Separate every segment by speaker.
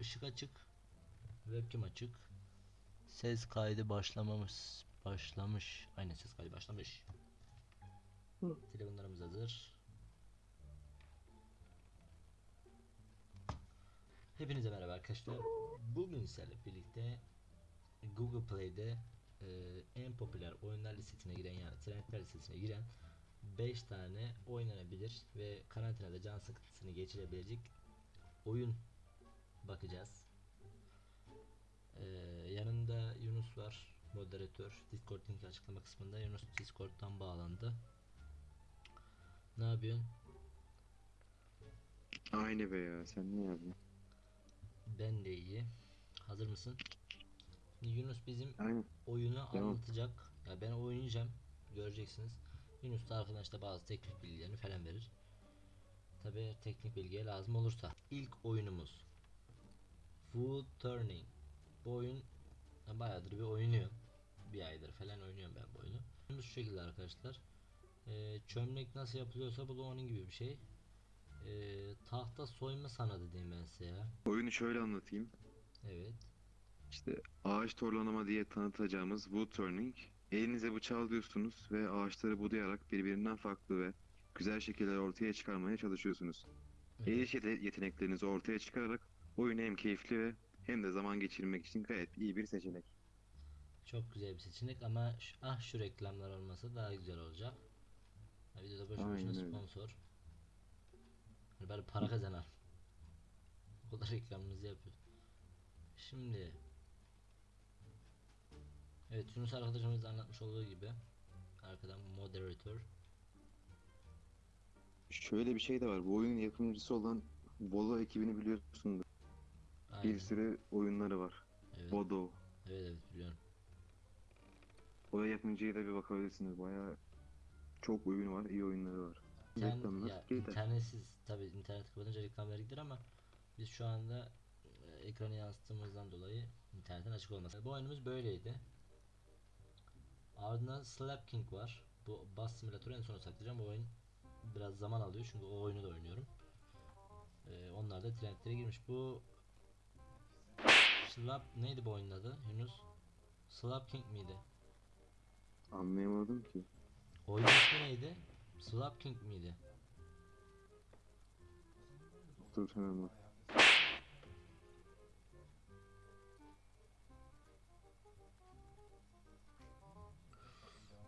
Speaker 1: ışık açık. Webcam açık. Ses kaydı başlamamış. Başlamış. Aynen ses kaydı başlamış.
Speaker 2: Hı.
Speaker 1: Telefonlarımız hazır. Hepinize merhaba arkadaşlar. Bugün sizlerle birlikte Google Play'de e, en popüler oyunlar listesine giren yani trendler listesine giren 5 tane oynanabilir ve karantinada can sıkıntısını geçirebilecek oyun bakacağız. E, yanında Yunus var moderatör. Discord linki açıklama kısmında Yunus Discord'dan bağlandı. Ne yapıyorsun?
Speaker 2: Aynı be ya sen ne yapıyorsun?
Speaker 1: Ben de iyi. Hazır mısın? Şimdi Yunus bizim
Speaker 2: Aynen.
Speaker 1: oyunu
Speaker 2: Devam.
Speaker 1: anlatacak. Ya ben oynayacağım. Göreceksiniz. Yunus da arkadan işte bazı teknik bilgilerini falan verir. Tabi teknik bilgiye lazım olursa. İlk oyunumuz Wood Turning. Bu oyun bayağıdır bir oynuyorum. Bir aydır falan oynuyorum ben bu oyunu. Şu şekilde arkadaşlar. Ee, çömlek nasıl yapılıyorsa bu da onun gibi bir şey. Ee, tahta soyma sanatı diyeyim ben size ya.
Speaker 2: Oyunu şöyle anlatayım.
Speaker 1: Evet.
Speaker 2: İşte ağaç torlanama diye tanıtacağımız wood turning. Elinize bıçağı alıyorsunuz ve ağaçları budayarak birbirinden farklı ve güzel şekiller ortaya çıkarmaya çalışıyorsunuz. El
Speaker 1: Evet.
Speaker 2: yete- yeteneklerinizi ortaya çıkararak oyunu hem keyifli ve hem de zaman geçirmek için gayet iyi bir seçenek.
Speaker 1: Çok güzel bir seçenek ama şu, ah şu reklamlar olmasa daha güzel olacak. Ha, videoda boşu boşuna
Speaker 2: Aynen öyle.
Speaker 1: sponsor. Hani bari para kazanar. O kadar reklamımızı yapıyor. Şimdi Evet Yunus arkadaşımız da anlatmış olduğu gibi arkadan moderatör
Speaker 2: Şöyle bir şey de var. Bu oyunun yapımcısı olan Bolo ekibini biliyorsunuz.
Speaker 1: Aynen.
Speaker 2: Bir sürü oyunları var.
Speaker 1: Evet,
Speaker 2: Bodo.
Speaker 1: evet evet biliyorum.
Speaker 2: O yapımcıya da bir bakabilirsiniz. Bayağı çok oyunu var, iyi oyunları var.
Speaker 1: İnternet,
Speaker 2: Reklamlar
Speaker 1: ya,
Speaker 2: yeter.
Speaker 1: internetsiz tabi internet kapatınca reklam verdiktir ama biz şu anda e, ekranı yansıttığımızdan dolayı internetin açık olması. Bu oyunumuz böyleydi. Ardından Slap King var. Bu bas simülatörü en sona saklayacağım. Bu oyun biraz zaman alıyor çünkü o oyunu da oynuyorum. Ee, onlar da trendlere girmiş. Bu Slap neydi bu oyunun adı? Yunus Slap King miydi?
Speaker 2: Anlayamadım ki.
Speaker 1: Oyun ismi neydi? Slap King miydi?
Speaker 2: Dur hemen bak.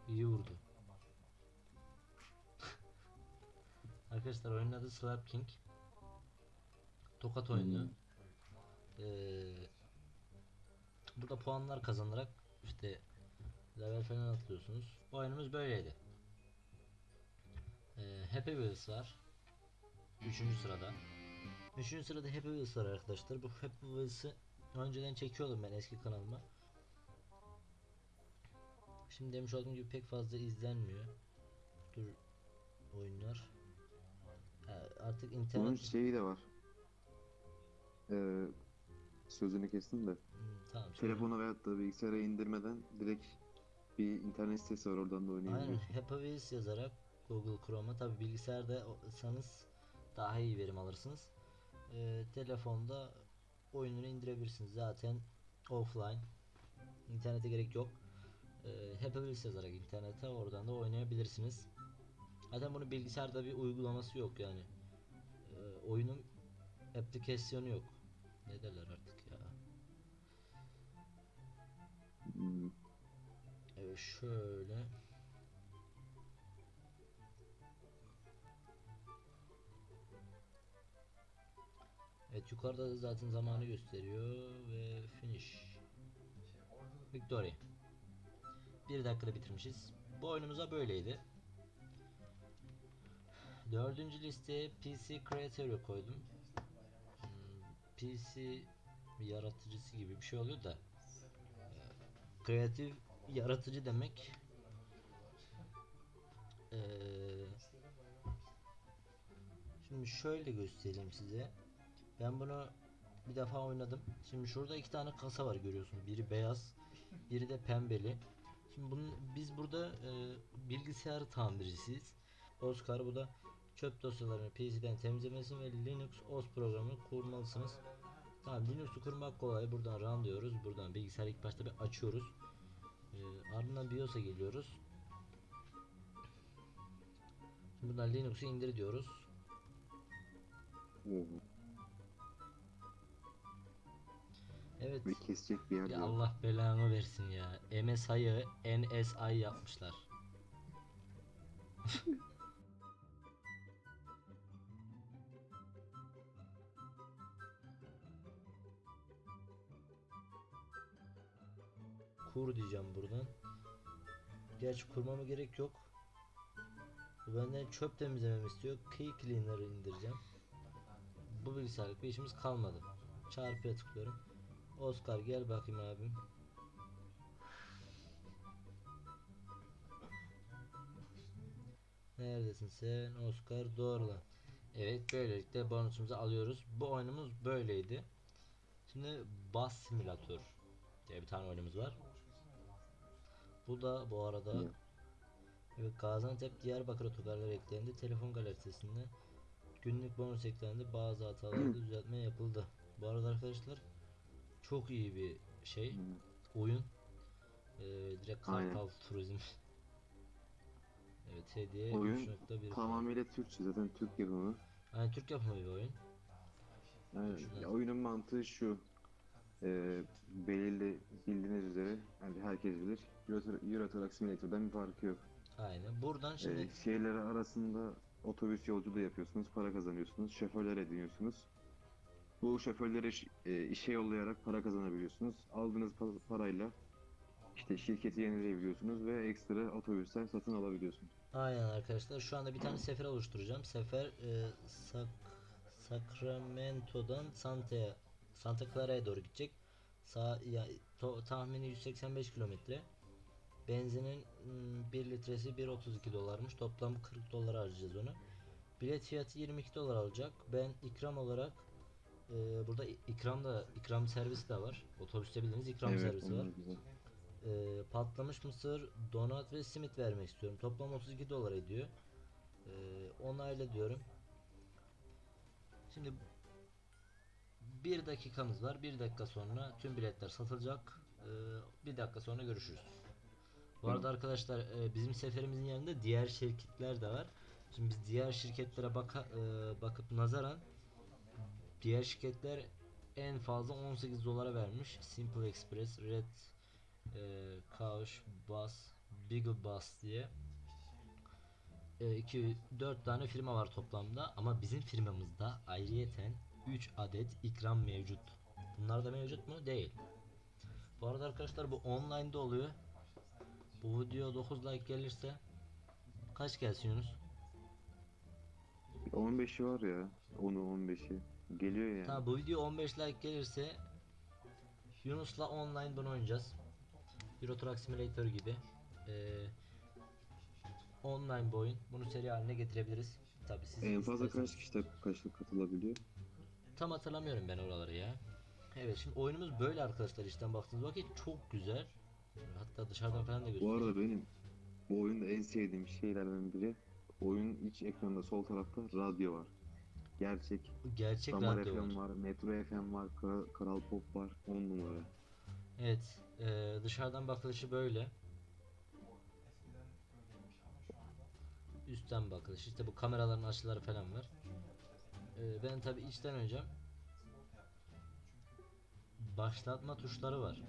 Speaker 1: İyi vurdu. Arkadaşlar oyunun adı Slap King. Tokat oyunu.
Speaker 2: Hmm.
Speaker 1: Ee, burada puanlar kazanarak işte level falan atlıyorsunuz. Oyunumuz böyleydi. Ee, Happy Wheels var. Üçüncü sırada. Üçüncü sırada Happy Wheels var arkadaşlar. Bu Happy Wheels'ı önceden çekiyordum ben eski kanalıma. Şimdi demiş olduğum gibi pek fazla izlenmiyor. Dur oyunlar. Ha, artık
Speaker 2: Bunun
Speaker 1: internet
Speaker 2: şeyi de var. Ee, sözünü kestim de.
Speaker 1: Tamam. söyle.
Speaker 2: Telefona veyahut da bilgisayara indirmeden direkt bir internet sitesi var oradan da
Speaker 1: Aynen
Speaker 2: oynayabiliyorsun.
Speaker 1: Happy Wheels yazarak Google Chrome'a tabi bilgisayarda olsanız daha iyi verim alırsınız. Ee, telefonda oyununu indirebilirsiniz zaten offline. İnternete gerek yok. Ee, Happy Wheels yazarak internete oradan da oynayabilirsiniz. Zaten bunun bilgisayarda bir uygulaması yok yani. Ee, oyunun aplikasyonu yok. Ne derler artık Şöyle. Evet yukarıda da zaten zamanı gösteriyor ve finish. Victory. Bir dakikada bitirmişiz. Bu oyunumuza böyleydi. Dördüncü listeye PC Creator'ı koydum. Hmm, PC yaratıcısı gibi bir şey oluyor da kreatif yaratıcı demek Eee, şimdi şöyle göstereyim size ben bunu bir defa oynadım şimdi şurada iki tane kasa var görüyorsun biri beyaz biri de pembeli şimdi bunun, biz burada e, bilgisayar tamircisiyiz Oscar bu da çöp dosyalarını PC'den temizlemesi ve Linux OS programını kurmalısınız Tamam Linux'u kurmak kolay. Buradan run diyoruz. Buradan bilgisayarı ilk başta bir açıyoruz. Ee, ardından BIOS'a geliyoruz. Buradan Linux'u indir diyoruz.
Speaker 2: Oo,
Speaker 1: Evet.
Speaker 2: ve kesecek bir yer
Speaker 1: Ya
Speaker 2: yok.
Speaker 1: Allah belanı versin ya. MSI'ı NSI yapmışlar. Kur diyeceğim buradan. Gerçi kurmama gerek yok. Bu benden çöp temizlememi istiyor. Key Cleaner'ı indireceğim. Bu bilgisayarlık bir işimiz kalmadı. Çarpıya tıklıyorum. Oscar gel bakayım abim. Neredesin sen Oscar doğru lan. Evet böylelikle bonusumuzu alıyoruz. Bu oyunumuz böyleydi. Şimdi Bus Simulator diye bir tane oyunumuz var. Bu da bu arada
Speaker 2: Evet.
Speaker 1: evet, Gaziantep Diyarbakır otogarları eklendi. Telefon galerisinde günlük bonus eklendi. Bazı hatalarda düzeltme yapıldı. Bu arada arkadaşlar çok iyi bir şey oyun. Ee, direkt
Speaker 2: Aynen.
Speaker 1: Kartal Turizm. evet hediye
Speaker 2: Oyun
Speaker 1: 3.1
Speaker 2: Tamamıyla Türkçe zaten Türk yapımı.
Speaker 1: Yani Türk yapımı bir oyun. Şuradan.
Speaker 2: ya oyunun mantığı şu. E, belirli bildiğiniz üzere yani herkes bilir. Euro, Euro Truck Simulator'dan bir farkı yok.
Speaker 1: Aynen. Buradan şimdi
Speaker 2: E, şehirleri arasında otobüs yolculuğu yapıyorsunuz, para kazanıyorsunuz, şoförler ediniyorsunuz. Bu şoförleri e, işe yollayarak para kazanabiliyorsunuz. Aldığınız pa- parayla işte şirketi yenileyebiliyorsunuz ve ekstra otobüsler satın alabiliyorsunuz.
Speaker 1: aynen arkadaşlar şu anda bir tane sefer oluşturacağım. Sefer e, Sak Sacramento'dan Santa Santa Clara'ya doğru gidecek. Sağ ya to- tahmini 185 kilometre. Benzinin 1 litresi 1.32 dolarmış. Toplam 40 dolar harcayacağız onu. Bilet fiyatı 22 dolar alacak. Ben ikram olarak e, burada ikram da ikram servisi de var. Otobüste bildiğiniz ikram servisi var.
Speaker 2: güzel.
Speaker 1: Ee, patlamış mısır, donat ve simit vermek istiyorum. Toplam 32 dolar ediyor. Ee, onayla diyorum. Şimdi bir dakikamız var. Bir dakika sonra tüm biletler satılacak. Ee, bir dakika sonra görüşürüz. Bu arada arkadaşlar e, bizim seferimizin yanında diğer şirketler de var. Şimdi biz diğer şirketlere baka, e, bakıp nazaran diğer şirketler en fazla 18 dolara vermiş. Simple Express, Red e, Kauş, Bus, Beagle Bus diye 2 4 tane firma var toplamda ama bizim firmamızda ayrıyeten 3 adet ikram mevcut. Bunlar da mevcut mu? Değil. Bu arada arkadaşlar bu online'da oluyor. Bu video 9 like gelirse kaç gelsin Yunus?
Speaker 2: 15'i var ya. 10'u 15'i. Geliyor yani.
Speaker 1: Tamam bu video 15 like gelirse Yunus'la online bunu oynayacağız. Euro Truck Simulator gibi. Ee, online bir oyun. Bunu seri haline getirebiliriz. Tabii siz
Speaker 2: En fazla
Speaker 1: isterseniz.
Speaker 2: kaç kişi kaçlık katılabiliyor?
Speaker 1: Tam hatırlamıyorum ben oraları ya. Evet şimdi oyunumuz böyle arkadaşlar işten baktığınız vakit çok güzel. Hatta dışarıdan falan da
Speaker 2: Bu
Speaker 1: göstereyim.
Speaker 2: arada benim bu oyunda en sevdiğim şeylerden biri oyunun iç ekranında sol tarafta radyo var. Gerçek.
Speaker 1: Gerçek
Speaker 2: Damar
Speaker 1: radyo
Speaker 2: FM
Speaker 1: var.
Speaker 2: var, Metro FM var, Kara- Karal Pop var. 10 numara.
Speaker 1: Evet e, dışarıdan bakılışı böyle. Üstten bakılış işte bu kameraların açıları falan var. E, ben tabi içten oynayacağım. Başlatma tuşları var.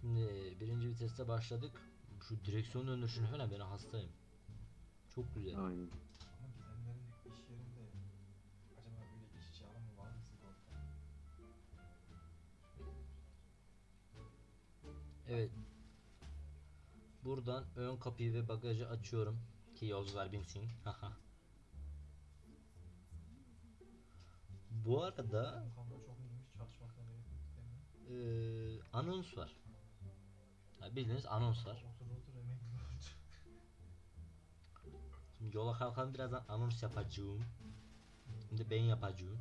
Speaker 1: Şimdi birinci viteste başladık. Şu direksiyon döndürüşünü falan ben hastayım. Çok güzel.
Speaker 2: Aynen.
Speaker 3: Ama gidenlerin iş yerinde acaba böyle işçi alımı var mı sigorta?
Speaker 1: Evet. Buradan ön kapıyı ve bagajı açıyorum ki yolcular binsin. Haha.
Speaker 3: Değil mi?
Speaker 1: eee, anons var. Ya bildiğiniz anons var. Şimdi yola kalkan birazdan anons yapacağım. Şimdi ben yapacağım.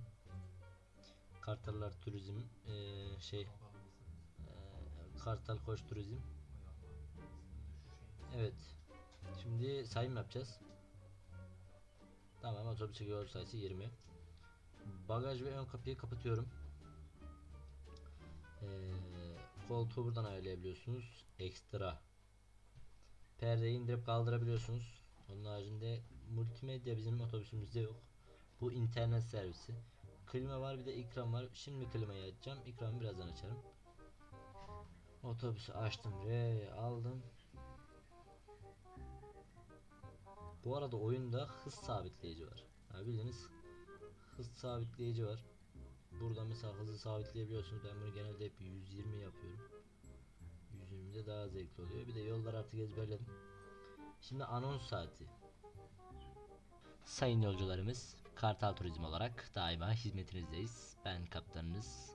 Speaker 1: Kartallar Turizm eee, şey eee, Kartal Koç Turizm. Evet. Şimdi sayım yapacağız. Tamam otobüse yol sayısı 20. bagaj ve ön kapıyı kapatıyorum. Ee, koltuğu buradan ayarlayabiliyorsunuz. Ekstra. Perdeyi indirip kaldırabiliyorsunuz. Onun haricinde multimedya bizim otobüsümüzde yok. Bu internet servisi. Klima var bir de ikram var. Şimdi klimayı açacağım. İkramı birazdan açarım. Otobüsü açtım. R aldım. Bu arada oyunda hız sabitleyici var. Ha bildiğiniz hız sabitleyici var. Burada mesela hızı sabitleyebiliyorsunuz. Ben bunu genelde hep 120 yapıyorum. 120'de daha zevkli oluyor. Bir de yollar artık ezberledim. Şimdi anons saati. Sayın yolcularımız, Kartal Turizm olarak daima hizmetinizdeyiz. Ben kaptanınız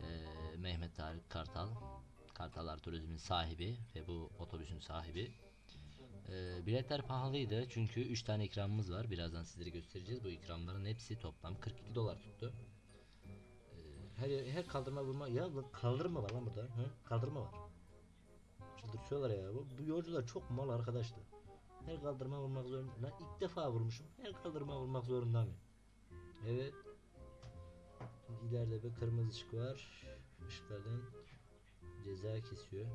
Speaker 1: eee, Mehmet Tarık Kartal. Kartallar Turizm'in sahibi ve bu otobüsün sahibi. Eee, biletler pahalıydı çünkü 3 tane ikramımız var. Birazdan sizlere göstereceğiz. Bu ikramların hepsi toplam 42 dolar tuttu. Eee, her her kaldırma vurma ya kaldırma var lan burada. Hı? Kaldırma var. Çıldırtıyorlar ya. Bu, bu yolcular çok mal arkadaşlar. Her kaldırma vurmak zorunda. Lan ilk defa vurmuşum. Her kaldırma vurmak zorunda mı? Evet. Şimdi ileride bir kırmızı ışık var. Işıklardan ceza kesiyor.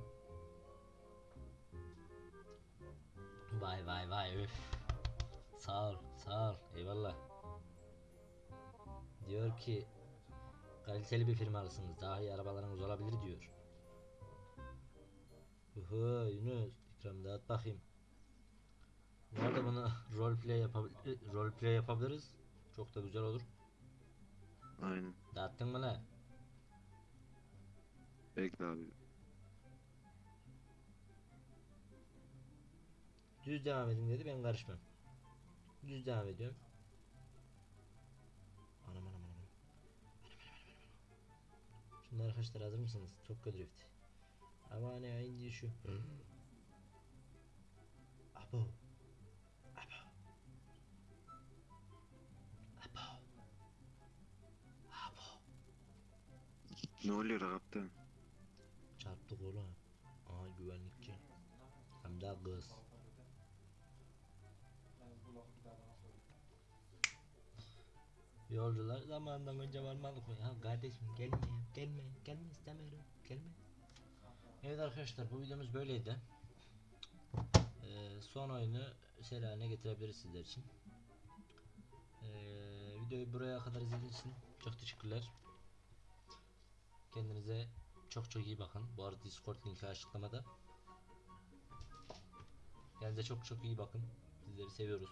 Speaker 1: Vay vay vay üf. Sağ ol, sağ ol. Eyvallah. Diyor ki kaliteli bir firmalısınız. Daha iyi arabalarınız olabilir diyor. Uhu Yunus ikram dağıt bakayım. Bu arada bunu roleplay yapabil roleplay yapabiliriz. Çok da güzel olur.
Speaker 2: Aynen.
Speaker 1: Dağıttın mı lan?
Speaker 2: Bekle abi.
Speaker 1: Düz devam edin dedi ben karışmam. Düz devam ediyorum. Anam anam anam. anam. Şimdi arkadaşlar hazır mısınız? Tokyo Drift. Ama ne indi şu. Abo. Abo. Abo. Abo.
Speaker 2: Ne oluyor kaptan?
Speaker 1: Çarptık oğlum. Aha güvenlikçi. Hem de kız. Yolcular zamanından önce varmadık mı? Ya kardeşim gelme gelme, gelme istemiyorum, gelme. Evet arkadaşlar bu videomuz böyleydi. Ee, son oyunu seri haline getirebiliriz sizler için. Ee, videoyu buraya kadar izlediğiniz için çok teşekkürler. Kendinize çok çok iyi bakın. Bu arada Discord linki açıklamada. Kendinize çok çok iyi bakın. Sizleri seviyoruz.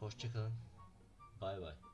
Speaker 1: Hoşçakalın. Bay bay.